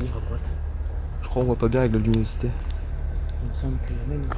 Livres à droite. Je crois qu'on voit pas bien avec la luminosité. Il me semble qu'il y a même une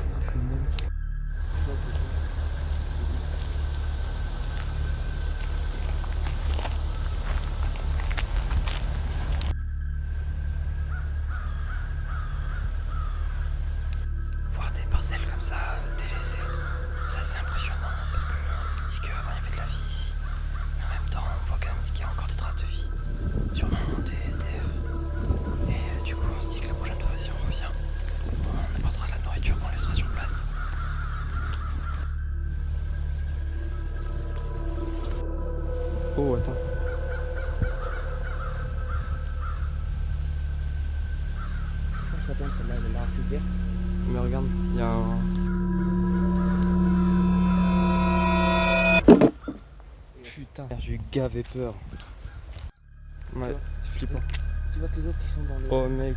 Putain, j'ai eu gavé peur. Ouais, c'est flippant. Tu vois que les autres qui sont dans le. Oh mec.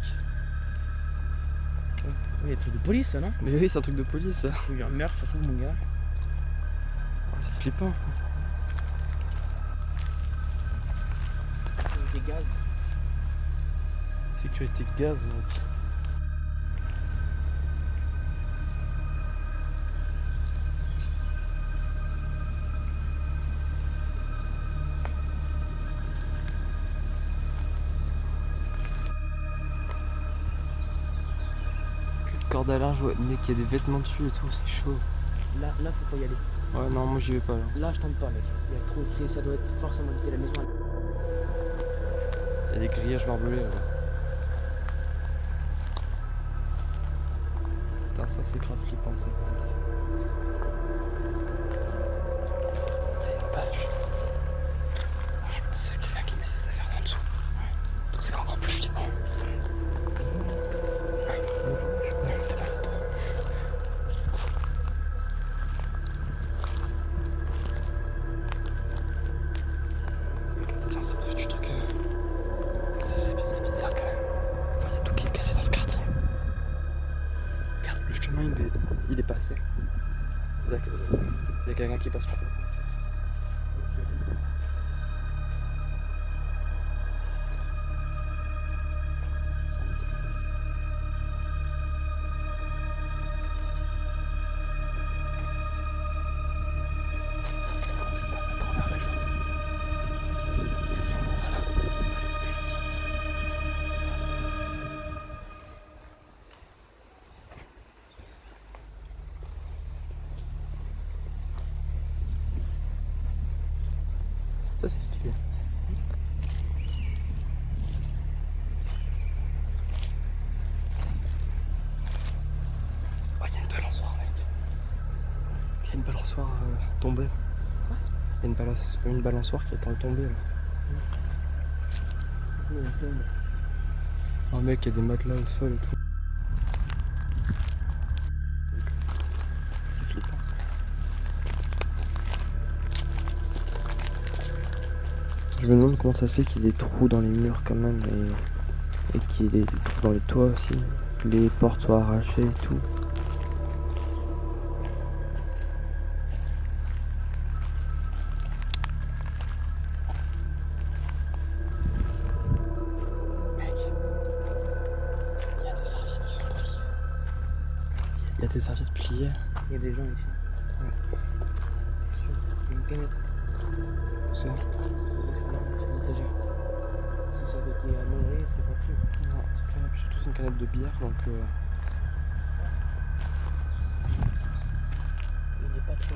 Il y a des trucs de police, ça, non Mais oui, c'est un truc de police ça. Il y a un meurtre, ça trouve, mon gars. Oh, c'est flippant. Des gaz. Sécurité gaz, mec. Corde à linge, ouais, mec, il y a des vêtements dessus et tout, c'est chaud. Là, là, faut pas y aller. Ouais, non, moi j'y vais pas là. Là, je tente pas, mec. Il y a trop. c'est- Ça doit être forcément quitter la maison. Il y a des grillages barbelés là. Putain, ça c'est grave flippant ça. Ça c'est stylé. Oh, il y a une balançoire, mec. Il y a une balançoire euh, tombée. Il y a une, balance- une balançoire qui est en tombée là. Oh mec, il y a des matelas au sol et tout. Je me demande comment ça se fait qu'il y ait des trous dans les murs quand même et, et qu'il y ait des trous dans les toits aussi. Que les portes soient arrachées et tout. Mec. Il y a des serviettes qui sont pliées. Il y a des serviettes pliées. Il y a des gens ici. Ouais. Une canette. Ça. La- l'étagère. Si ça avait été à Montréal, ce serait pas dessus. Non, c'est clair. Puis surtout c'est une canette de bière donc. euh, Il n'est pas trop.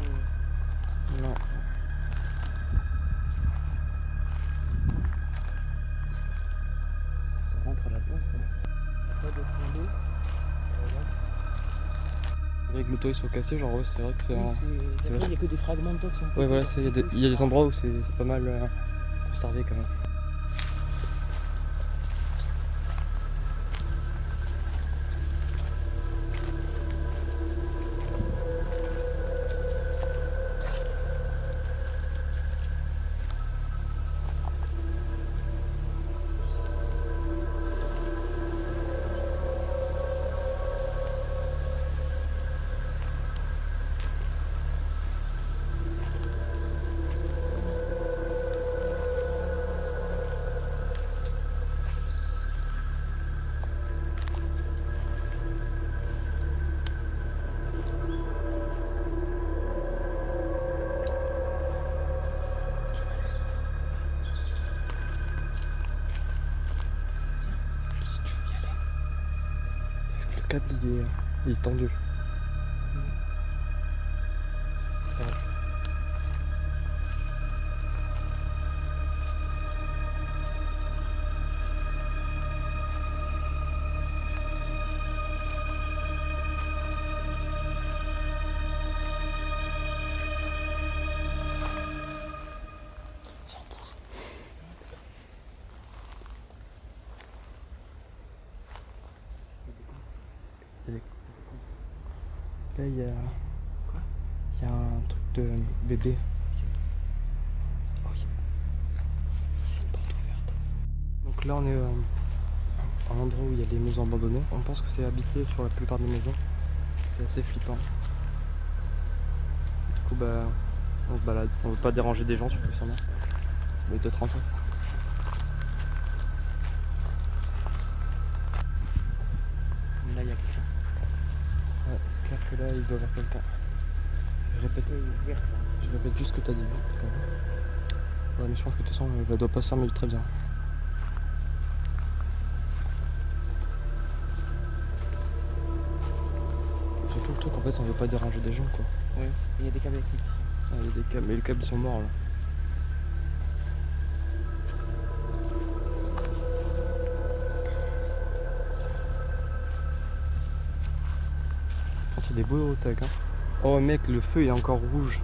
non. On rentre là-dedans. quoi. Pas de point d'eau. Que le toit il soit cassé, genre ouais, c'est vrai que c'est. Oui, un- Il n'y a que des fragments de toit qui sont. Ouais, voilà, il y, a des- il y a des endroits où c'est c'est pas mal euh, conservé quand même. Est, il est tendu. Il y a. Un truc de bébé. Oh, il y a une porte ouverte. Donc là on est euh, à un endroit où il y a des maisons abandonnées. On pense que c'est habité sur la plupart des maisons. C'est assez flippant. Du coup bah on se balade. On veut pas déranger des gens surtout sûrement. Mais peut-être en face. Là, il y a quelqu'un. C'est clair que là il doit y avoir quelqu'un. Je répète, je répète juste ce que t'as dit. hein. Ouais mais je pense que de toute façon elle doit pas se fermer très bien. Surtout le truc en fait on veut pas déranger des gens quoi. Ouais. Il y a des câbles électriques ici. Ah, il y a des câbles, mais les câbles ils sont morts là. Par contre, il est beau au tac. Hein. Oh mec, le feu est encore rouge.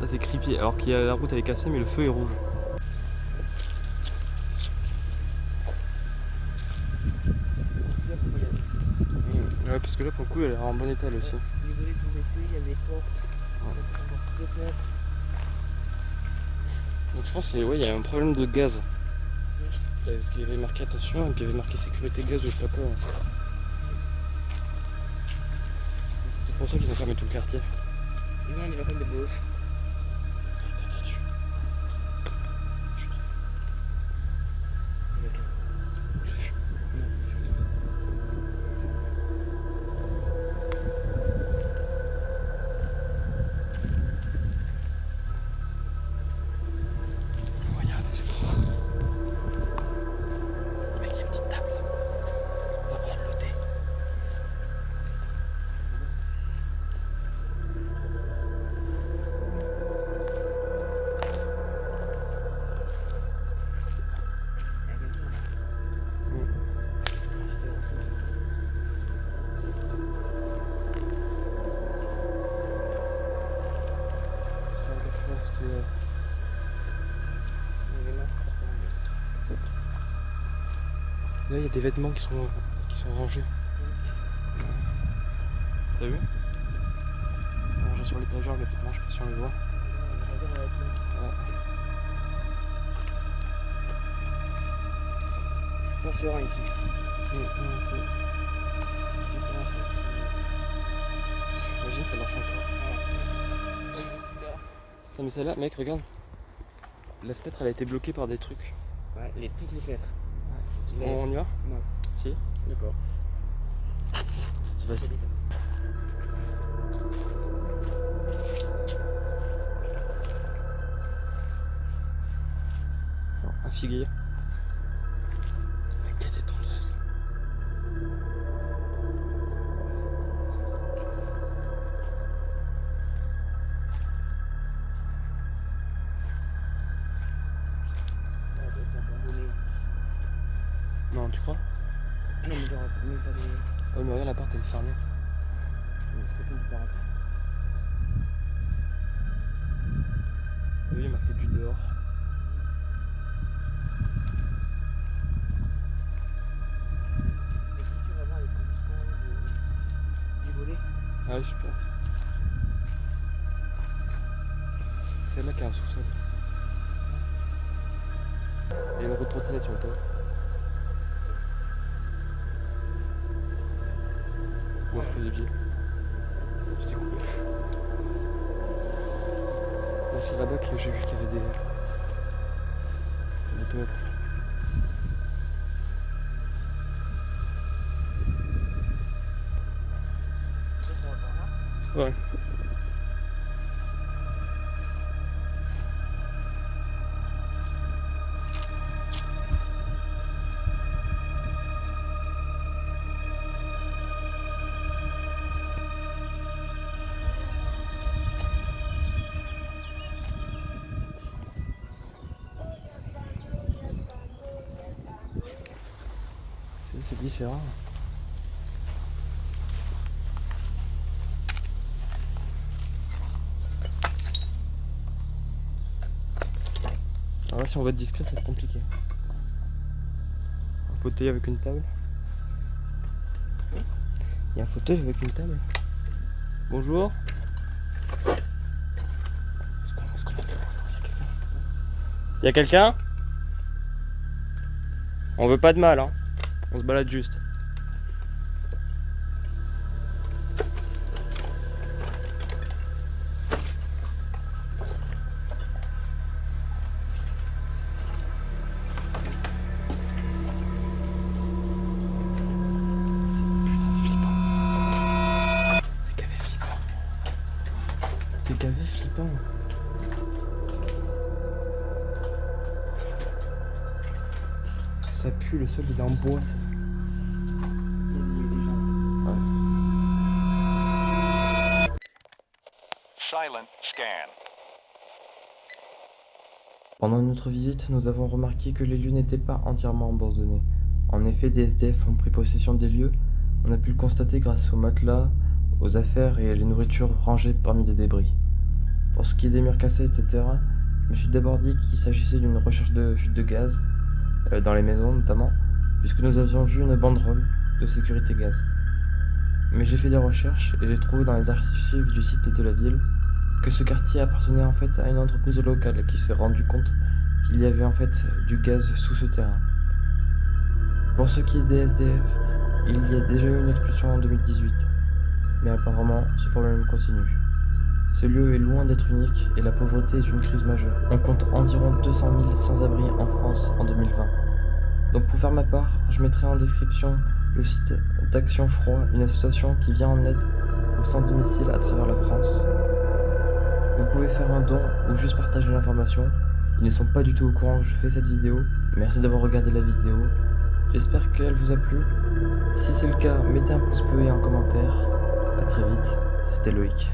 Ça c'est creepy. Alors qu'il y a la route elle est cassée, mais le feu est rouge. Aller. Ouais, parce que là pour le coup elle est en bon état elle aussi. Les volets sont baissés, il y a des portes. Ouais. Donc je pense qu'il ouais, il y a un problème de gaz. Parce qu'il y avait marqué attention et puis il y avait marqué sécurité gaz ou je sais pas quoi. Pour ça qu'ils ont fermé tout le quartier. Là, il y a des vêtements qui sont, qui sont rangés. T'as vu Rangés sur l'étagère, les vêtements, je sais pas si on les voit. Pas serein ici. Imagine, ça marche encore. Non mais celle-là, mec, regarde. La fenêtre, elle a été bloquée par des trucs. Ouais, les, toutes les fenêtres. Les- On, y va Ouais. Si D'accord. C'est facile. Non, Un figuier. Non, mais genre, même pas de. Oh, mais regarde, la porte, elle est fermée. Oui, il y a marqué du dehors. Et si tu vas voir les positions de... du volet, Ah oui, super. C'est celle-là qui a un sous-sol. Et une roue de trottinette sur le toit. Ou un frisbee. Je t'ai coupé. Ouais, c'est là-bas que j'ai vu qu'il y avait des. des là. Ouais. C'est différent. Alors là, si on veut être discret, ça va être compliqué. Un fauteuil avec une table. Il y a un fauteuil avec une table. Bonjour. Il y a quelqu'un? On veut pas de mal, hein. On se balade juste. C'est putain flippant. C'est gavé flippant. Ça pue, le sol il est en bois. ça. Silent scan. Pendant notre visite, nous avons remarqué que les lieux n'étaient pas entièrement abandonnés. En effet, des SDF ont pris possession des lieux. On a pu le constater grâce aux matelas, aux affaires et à les nourritures rangées parmi des débris. Pour ce qui est des murs cassés, etc., je me suis d'abord dit qu'il s'agissait d'une recherche de fuite de gaz, dans les maisons notamment, puisque nous avions vu une banderole de sécurité gaz. Mais j'ai fait des recherches et j'ai trouvé dans les archives du site de la ville que ce quartier appartenait en fait à une entreprise locale qui s'est rendu compte qu'il y avait en fait du gaz sous ce terrain. Pour ce qui est des SDF, il y a déjà eu une expulsion en 2018, mais apparemment ce problème continue. Ce lieu est loin d'être unique et la pauvreté est une crise majeure. On compte environ 200 000 sans-abri en France en 2020. Donc pour faire ma part, je mettrai en description le site d'Action Froid, une association qui vient en aide aux sans-domicile à travers la France. Vous pouvez faire un don ou juste partager l'information. Ils ne sont pas du tout au courant que je fais cette vidéo. Merci d'avoir regardé la vidéo. J'espère qu'elle vous a plu. Si c'est le cas, mettez un pouce bleu et un commentaire. A très vite, c'était Loïc.